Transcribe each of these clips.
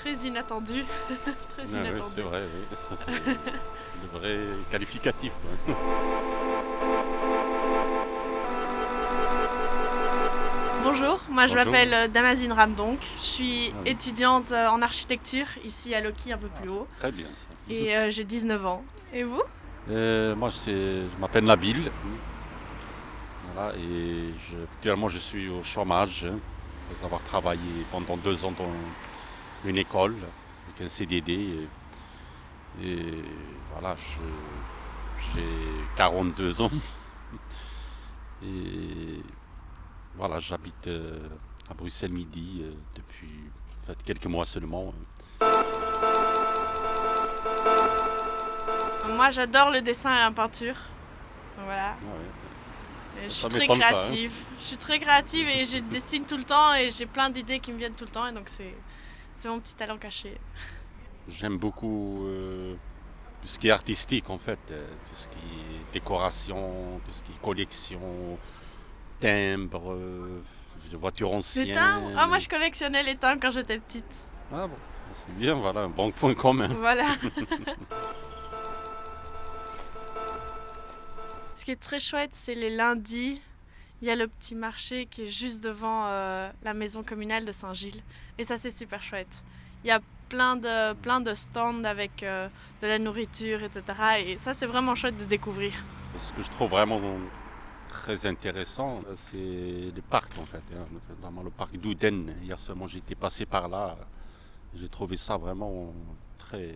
très inattendu. très Ah inattendu. c'est vrai, oui. C'est le vrai qualificatif. quoi. Bonjour, moi je m'appelle euh, Damazine Ramdonk. Je suis Ah oui. étudiante euh, en architecture ici à Loki un peu plus haut. Très bien ça. Et euh, j'ai 19 ans. Et vous? Euh, moi, c'est- je m'appelle Nabil. Voilà, et je, actuellement, je suis au chômage hein, après avoir travaillé pendant deux ans dans une école avec un CDD. Et, et voilà, j'ai 42 ans. Et voilà, j'habite euh, à Bruxelles Midi euh, depuis en fait, quelques mois seulement. Moi j'adore le dessin et la peinture. Voilà. Ouais. Je suis très pas, hein. créative. Je suis très créative et je dessine tout le temps et j'ai plein d'idées qui me viennent tout le temps et donc c'est c'est mon petit talent caché. J'aime beaucoup euh, tout ce qui est artistique en fait, euh, tout ce qui est décoration, tout ce qui est collection, timbre, euh, de voitures anciennes. Les timbres? Ah moi je collectionnais les timbres quand j'étais petite. Ah bon, c'est bien, voilà, un bon point commun. Voilà. Ce qui est très chouette, c'est les lundis. Il y a le petit marché qui est juste devant euh, la maison communale de Saint-Gilles. Et ça, c'est super chouette. Il y a plein de, stands avec euh, de la nourriture, etc. Et ça, c'est vraiment chouette de découvrir. Ce que je trouve vraiment très intéressant, c'est les parcs en fait, hein, notamment le parc d'Ouden. Hier seulement j'étais passé par là, j'ai trouvé ça vraiment très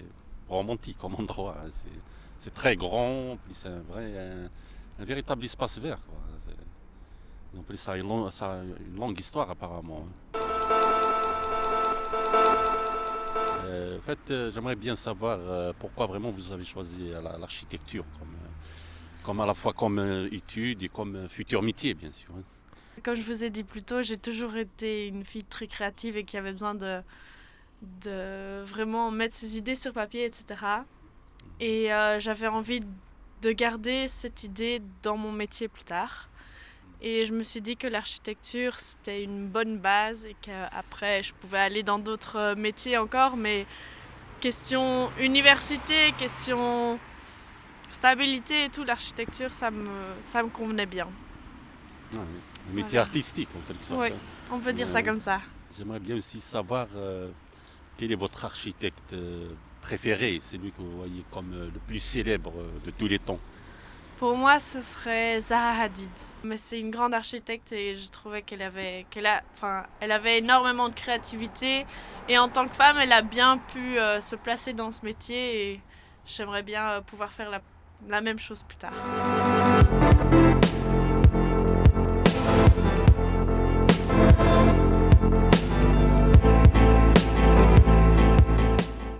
romantique comme endroit. hein. C'est- très grand, puis c'est un, un, véritable espace vert. En ça a une, longue histoire apparemment. hein. Euh, en fait, euh, j'aimerais bien savoir euh, pourquoi vraiment vous avez choisi la- l'architecture comme, comme à la fois comme étude et comme futur métier, bien sûr. hein. Comme je vous ai dit plus tôt, j'ai toujours été une fille très créative et qui avait besoin de, vraiment mettre ses idées sur papier, etc. Et j'avais envie de garder cette idée dans mon métier plus tard. Et je me suis dit que l'architecture, c'était une bonne base et qu'après, je pouvais aller dans d'autres euh, métiers encore. Mais question université, question stabilité et tout, l'architecture, ça me, ça me convenait bien. Ah. Un métier Voilà. artistique en quelque sorte. Oui. On peut dire ça comme ça. J'aimerais bien aussi savoir euh, quel est votre architecte euh, préféré, celui que vous voyez comme le plus célèbre de tous les temps? Pour moi, ce serait Zaha Hadid. Mais c'est une grande architecte et je trouvais qu'elle avait, qu'elle enfin, avait énormément de créativité. Et en tant que femme, elle a bien pu euh, se placer dans ce métier et j'aimerais bien euh, pouvoir faire la même chose plus tard.